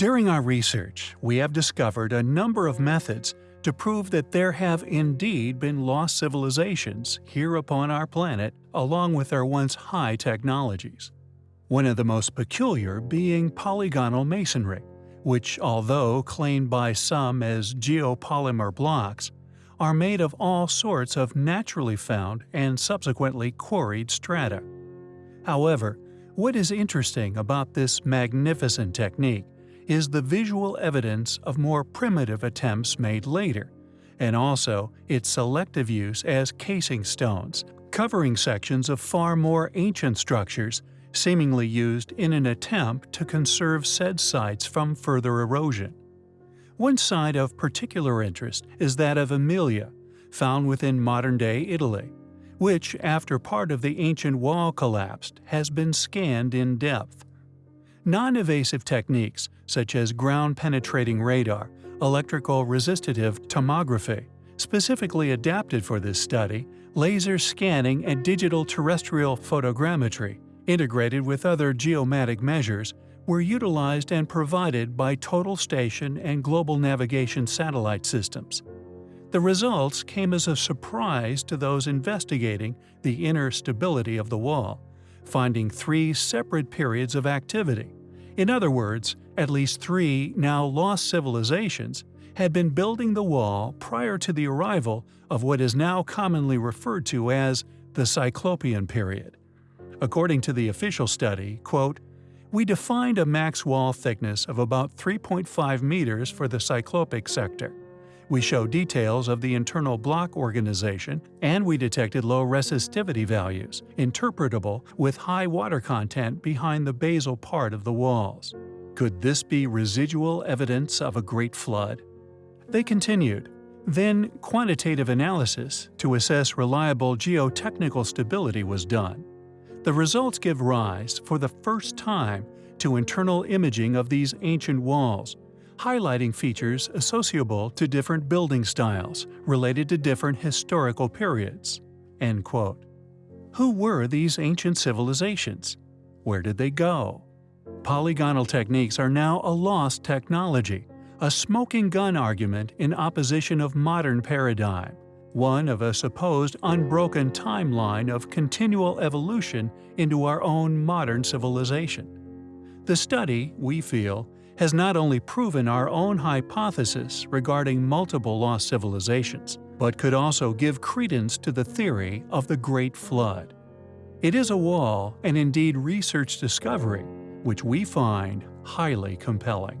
During our research, we have discovered a number of methods to prove that there have indeed been lost civilizations here upon our planet along with their once high technologies. One of the most peculiar being polygonal masonry, which although claimed by some as geopolymer blocks, are made of all sorts of naturally found and subsequently quarried strata. However, what is interesting about this magnificent technique is the visual evidence of more primitive attempts made later, and also its selective use as casing stones, covering sections of far more ancient structures seemingly used in an attempt to conserve said sites from further erosion. One site of particular interest is that of Amelia, found within modern-day Italy, which, after part of the ancient wall collapsed, has been scanned in depth. Non-invasive techniques such as ground-penetrating radar, electrical resistive tomography, specifically adapted for this study, laser scanning and digital terrestrial photogrammetry, integrated with other geomatic measures, were utilized and provided by total station and global navigation satellite systems. The results came as a surprise to those investigating the inner stability of the wall, finding three separate periods of activity. In other words, at least three now lost civilizations had been building the wall prior to the arrival of what is now commonly referred to as the Cyclopean period. According to the official study, quote, we defined a max wall thickness of about 3.5 meters for the cyclopic sector. We show details of the internal block organization, and we detected low resistivity values, interpretable with high water content behind the basal part of the walls. Could this be residual evidence of a great flood? They continued. Then quantitative analysis to assess reliable geotechnical stability was done. The results give rise, for the first time, to internal imaging of these ancient walls, highlighting features associable to different building styles related to different historical periods." End quote. Who were these ancient civilizations? Where did they go? Polygonal techniques are now a lost technology, a smoking gun argument in opposition of modern paradigm one of a supposed unbroken timeline of continual evolution into our own modern civilization. The study, we feel, has not only proven our own hypothesis regarding multiple lost civilizations, but could also give credence to the theory of the Great Flood. It is a wall and indeed research discovery which we find highly compelling.